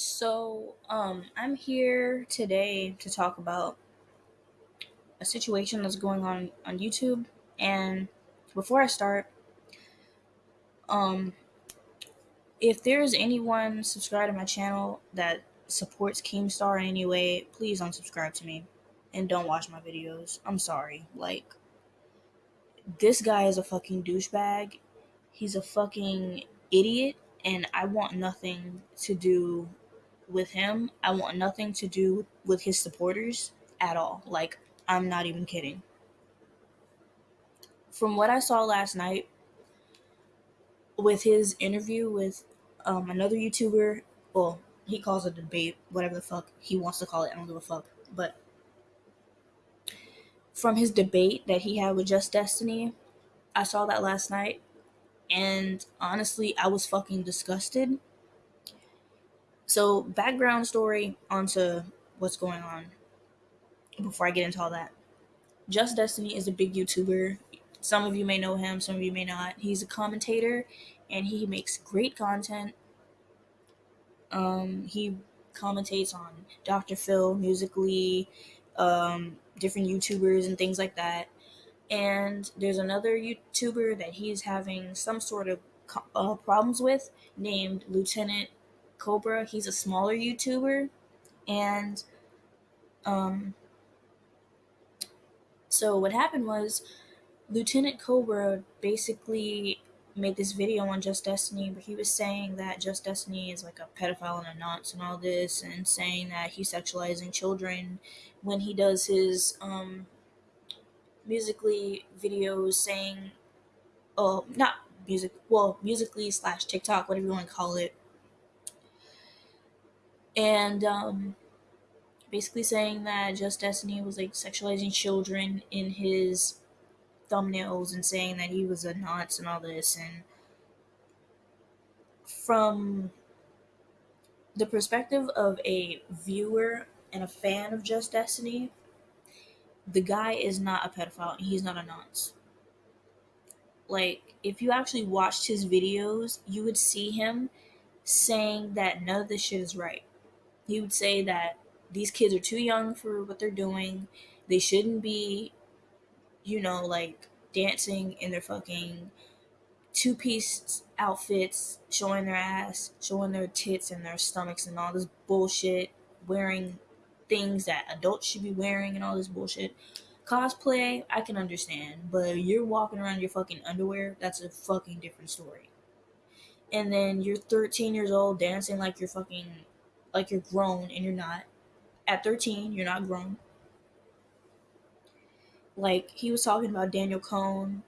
So, um, I'm here today to talk about a situation that's going on on YouTube. And before I start, um, if there's anyone subscribed to my channel that supports Keemstar in any way, please unsubscribe to me and don't watch my videos. I'm sorry. Like, this guy is a fucking douchebag. He's a fucking idiot, and I want nothing to do with him. I want nothing to do with his supporters at all. Like, I'm not even kidding. From what I saw last night with his interview with um, another YouTuber, well, he calls it a debate, whatever the fuck he wants to call it. I don't give a fuck. But from his debate that he had with Just Destiny, I saw that last night. And honestly, I was fucking disgusted so, background story onto what's going on before I get into all that. Just Destiny is a big YouTuber. Some of you may know him, some of you may not. He's a commentator and he makes great content. Um, he commentates on Dr. Phil, Musical.ly, um, different YouTubers, and things like that. And there's another YouTuber that he's having some sort of uh, problems with named Lieutenant Cobra. He's a smaller YouTuber, and um, so what happened was Lieutenant Cobra basically made this video on Just Destiny, but he was saying that Just Destiny is like a pedophile and a nonce and all this, and saying that he's sexualizing children when he does his um, Musical.ly videos, saying, oh, not music, well, Musical.ly slash TikTok, whatever you want to call it, and um, basically saying that Just Destiny was like sexualizing children in his thumbnails and saying that he was a nonce and all this and from the perspective of a viewer and a fan of Just Destiny, the guy is not a pedophile and he's not a nonce. Like, if you actually watched his videos, you would see him saying that none of this shit is right he would say that these kids are too young for what they're doing. They shouldn't be, you know, like dancing in their fucking two piece outfits, showing their ass, showing their tits and their stomachs and all this bullshit, wearing things that adults should be wearing and all this bullshit. Cosplay, I can understand, but you're walking around your fucking underwear, that's a fucking different story. And then you're 13 years old dancing like you're fucking like you're grown and you're not. At 13, you're not grown. Like he was talking about Danielle Cohn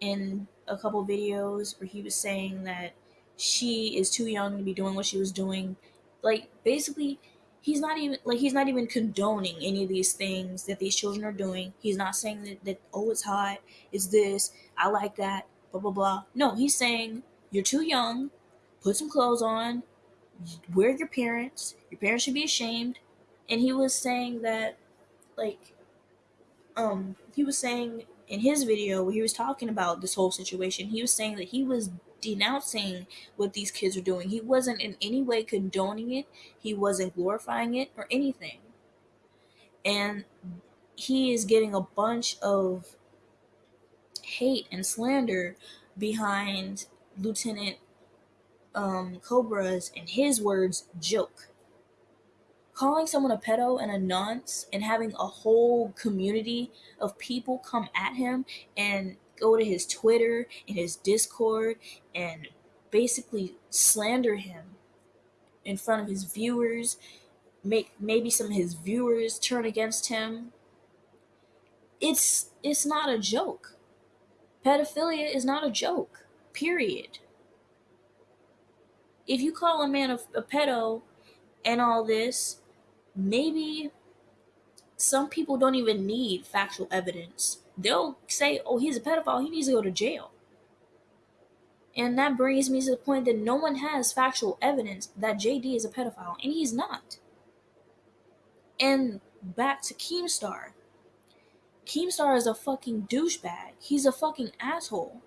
in a couple videos where he was saying that she is too young to be doing what she was doing. Like basically he's not even like he's not even condoning any of these things that these children are doing. He's not saying that, that oh it's hot, it's this, I like that, blah blah blah. No, he's saying you're too young, put some clothes on, we're your parents. Your parents should be ashamed. And he was saying that, like, um, he was saying in his video where he was talking about this whole situation, he was saying that he was denouncing what these kids are doing. He wasn't in any way condoning it, he wasn't glorifying it or anything. And he is getting a bunch of hate and slander behind Lieutenant um, Cobra's, in his words, joke. Calling someone a pedo and a nonce and having a whole community of people come at him and go to his Twitter and his Discord and basically slander him in front of his viewers, make maybe some of his viewers turn against him. It's it's not a joke. Pedophilia is not a joke. Period if you call a man a, a pedo and all this, maybe some people don't even need factual evidence. They'll say, oh, he's a pedophile, he needs to go to jail. And that brings me to the point that no one has factual evidence that JD is a pedophile, and he's not. And back to Keemstar. Keemstar is a fucking douchebag. He's a fucking asshole.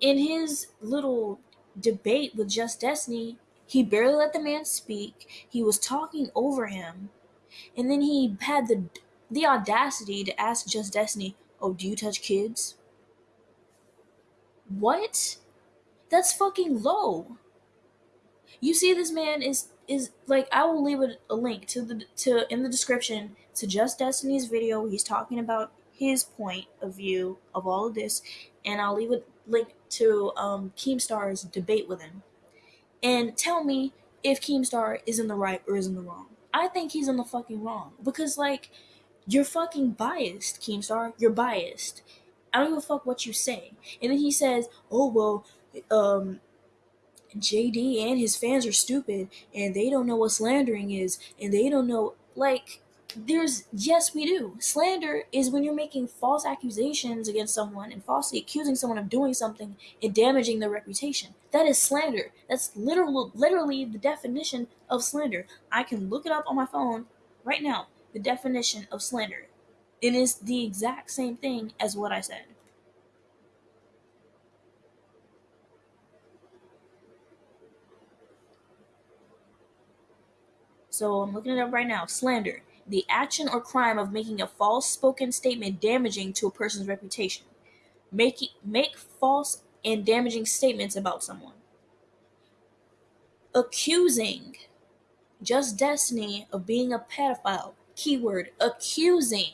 In his little debate with Just Destiny, He barely let the man speak. He was talking over him. And then he had the the audacity to ask Just Destiny, "Oh, do you touch kids?" What? That's fucking low. You see this man is is like I will leave a, a link to the to in the description to Just Destiny's video. He's talking about his point of view of all of this, and I'll leave a link to um, Keemstar's debate with him. And tell me if Keemstar is in the right or is in the wrong. I think he's in the fucking wrong because like you're fucking biased, Keemstar. You're biased. I don't give a fuck what you say. And then he says, "Oh well, um, JD and his fans are stupid and they don't know what slandering is and they don't know like there's yes we do. Slander is when you're making false accusations against someone and falsely accusing someone of doing something and damaging their reputation. That is slander. That's literal literally the definition of slander. I can look it up on my phone right now the definition of slander. It is the exact same thing as what i said. So I'm looking it up right now. Slander. The action or crime of making a false spoken statement damaging to a person's reputation. Make, make false and damaging statements about someone. Accusing. Just Destiny of being a pedophile. Keyword accusing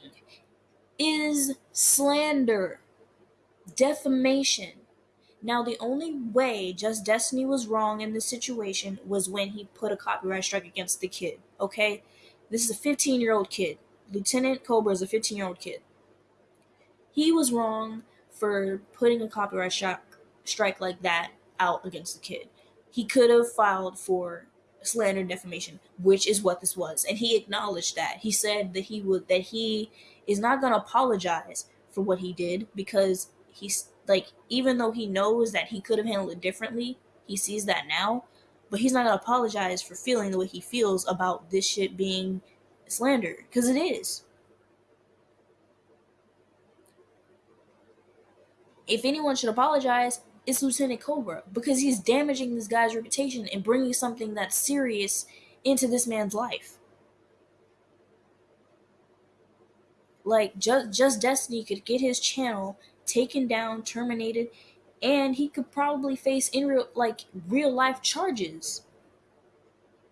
is slander, defamation, now, the only way Just Destiny was wrong in this situation was when he put a copyright strike against the kid. Okay? This is a 15 year old kid. Lieutenant Cobra is a 15 year old kid. He was wrong for putting a copyright strike like that out against the kid. He could have filed for slander and defamation, which is what this was. And he acknowledged that. He said that he would that he is not going to apologize for what he did because he's like even though he knows that he could have handled it differently, he sees that now, but he's not gonna apologize for feeling the way he feels about this shit being slander because it is. If anyone should apologize, it's Lieutenant Cobra because he's damaging this guy's reputation and bringing something that's serious into this man's life. Like just just Destiny could get his channel taken down, terminated, and he could probably face in real like real life charges.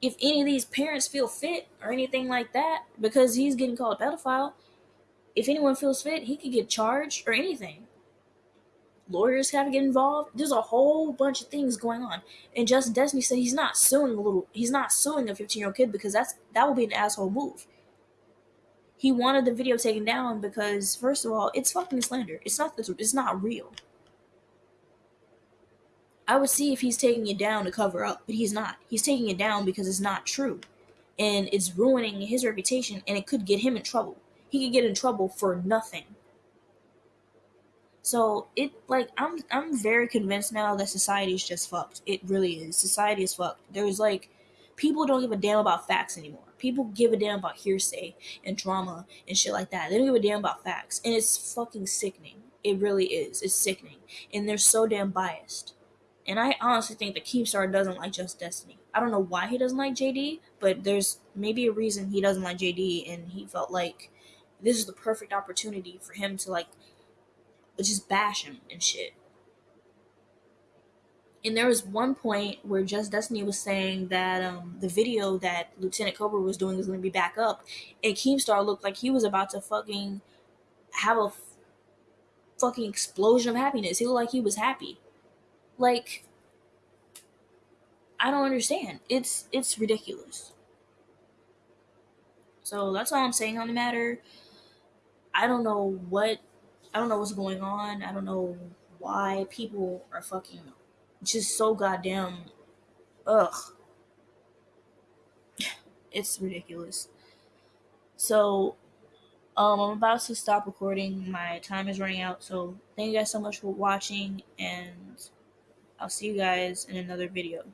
If any of these parents feel fit or anything like that because he's getting called a pedophile if anyone feels fit he could get charged or anything. Lawyers have to get involved. There's a whole bunch of things going on. And just destiny said he's not suing a little he's not suing a 15 year old kid because that's that would be an asshole move. He wanted the video taken down because first of all, it's fucking slander. It's not it's not real. I would see if he's taking it down to cover up, but he's not. He's taking it down because it's not true. And it's ruining his reputation and it could get him in trouble. He could get in trouble for nothing. So it like I'm I'm very convinced now that society is just fucked. It really is. Society is fucked. There's like people don't give a damn about facts anymore. People give a damn about hearsay and drama and shit like that. They don't give a damn about facts. And it's fucking sickening. It really is. It's sickening. And they're so damn biased. And I honestly think that Keemstar doesn't like Just Destiny. I don't know why he doesn't like JD, but there's maybe a reason he doesn't like JD and he felt like this is the perfect opportunity for him to like just bash him and shit. And there was one point where Just Destiny was saying that um, the video that Lieutenant Cobra was doing was going to be back up, and Keemstar looked like he was about to fucking have a fucking explosion of happiness. He looked like he was happy. Like, I don't understand. It's it's ridiculous. So that's all I'm saying on the matter. I don't know what I don't know what's going on. I don't know why people are fucking just so goddamn ugh. It's ridiculous. So um I'm about to stop recording. My time is running out. So thank you guys so much for watching and I'll see you guys in another video.